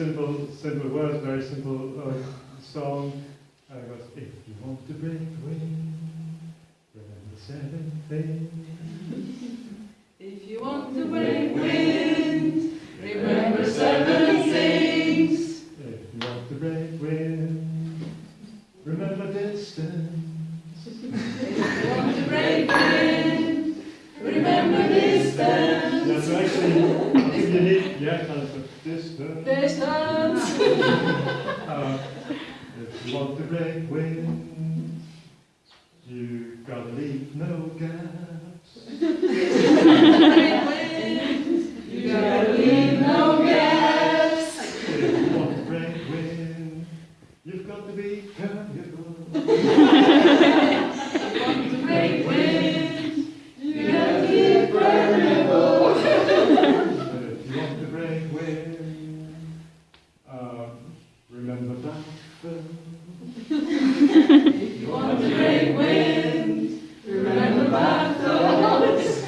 simple, simple words, very simple uh, song. Uh, it goes, if you want to break wind, remember seven things. If you want to break wind, remember seven things. If you want to break wind, remember distance. If you want to break wind, Yeah, so actually, if you need, yeah, kind of distance. Distance. Uh, if you want to break wind, you gotta leave no gaps. break wind, you gotta leave no gaps. If you want to break wind, you've got to be permeable. If you want to break wind, you gotta be permeable. But if you want to break wind, um, remember Blackburn. If you want to break wind, remember battles. If you want to break wind, um, you want to break wind, remember bottles.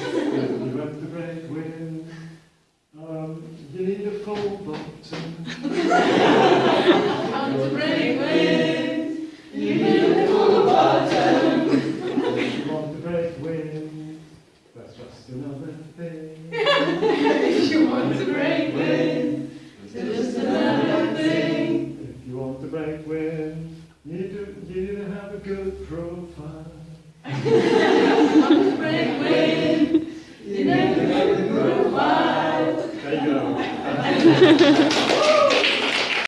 You want to break wind, you want to break wind, you need to There you go.